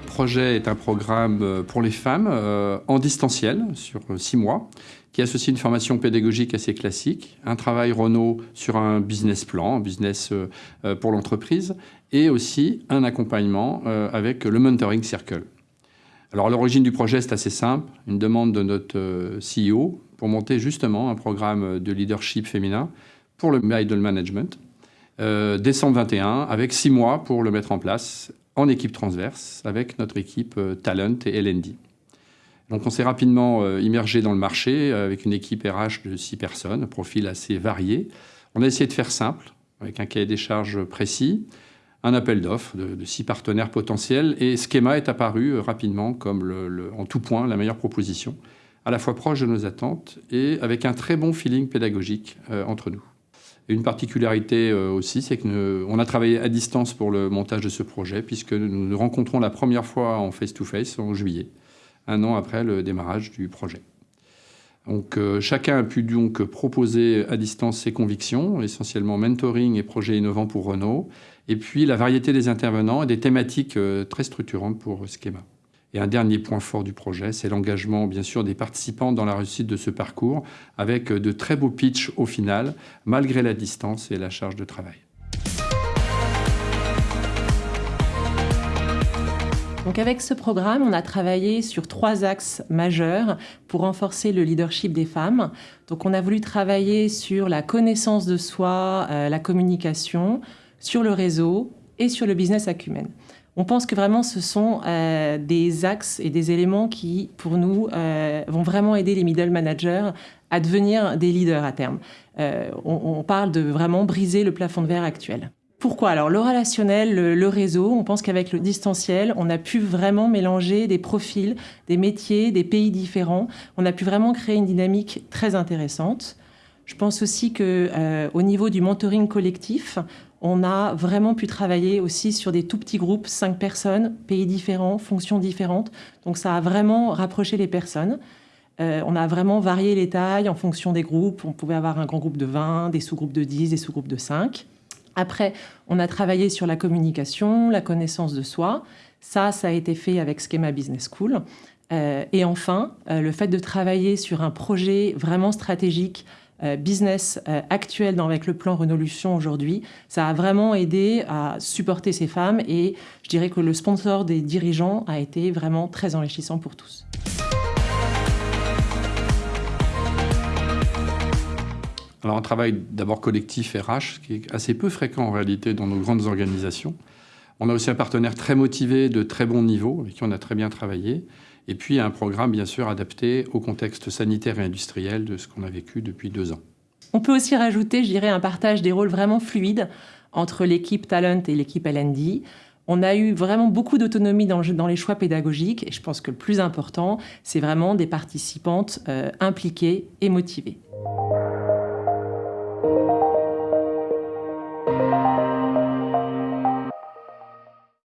projet est un programme pour les femmes en distanciel sur six mois qui associe une formation pédagogique assez classique, un travail Renault sur un business plan, un business pour l'entreprise, et aussi un accompagnement avec le Mentoring Circle. Alors l'origine du projet, c'est assez simple, une demande de notre CEO pour monter justement un programme de leadership féminin pour le middle management, euh, décembre 21, avec six mois pour le mettre en place en équipe transverse avec notre équipe euh, Talent et LND. Donc on s'est rapidement euh, immergé dans le marché avec une équipe RH de six personnes, profil assez varié. On a essayé de faire simple, avec un cahier des charges précis, un appel d'offres de, six partenaires potentiels, et Schema est apparu rapidement comme en tout point la meilleure proposition à la fois proche de nos attentes et avec un très bon feeling pédagogique euh, entre nous. Une particularité euh, aussi, c'est qu'on a travaillé à distance pour le montage de ce projet, puisque nous nous rencontrons la première fois en face-to-face en juillet, un an après le démarrage du projet. Euh, chacun a pu donc proposer à distance ses convictions, essentiellement mentoring et projets innovants pour Renault, et puis la variété des intervenants et des thématiques très structurantes pour Schema. Et un dernier point fort du projet, c'est l'engagement, bien sûr, des participants dans la réussite de ce parcours, avec de très beaux pitchs au final, malgré la distance et la charge de travail. Donc avec ce programme, on a travaillé sur trois axes majeurs pour renforcer le leadership des femmes. Donc on a voulu travailler sur la connaissance de soi, euh, la communication, sur le réseau et sur le business acumen. On pense que vraiment ce sont euh, des axes et des éléments qui, pour nous, euh, vont vraiment aider les middle managers à devenir des leaders à terme. Euh, on, parle de vraiment briser le plafond de verre actuel. Pourquoi? Alors le relationnel, le, réseau, on pense qu'avec le distanciel, on a pu vraiment mélanger des profils, des métiers, des pays différents. On a pu vraiment créer une dynamique très intéressante. Je pense aussi que au niveau du mentoring collectif, on a vraiment pu travailler aussi sur des tout petits groupes, cinq personnes, pays différents, fonctions différentes. Donc ça a vraiment rapproché les personnes. Euh, on a vraiment varié les tailles en fonction des groupes. On pouvait avoir un grand groupe de 20, des sous-groupes de 10, des sous-groupes de 5. Après, on a travaillé sur la communication, la connaissance de soi. Ça, ça a été fait avec Schema Business School. Euh, et enfin, euh, le fait de travailler sur un projet vraiment stratégique euh, business euh, actuel avec le plan Renolution aujourd'hui, ça a vraiment aidé à supporter ces femmes et je dirais que le sponsor des dirigeants a été vraiment très enrichissant pour tous. Alors un travail d'abord collectif RH, qui est assez peu fréquent en réalité dans nos grandes organisations. On a aussi un partenaire très motivé, de très bon niveau, avec qui on a très bien travaillé et puis un programme bien sûr adapté au contexte sanitaire et industriel de ce qu'on a vécu depuis deux ans. On peut aussi rajouter, je dirais, un partage des rôles vraiment fluide entre l'équipe Talent et l'équipe LND. On a eu vraiment beaucoup d'autonomie dans, les choix pédagogiques et je pense que le plus important, c'est vraiment des participantes euh, impliquées et motivées.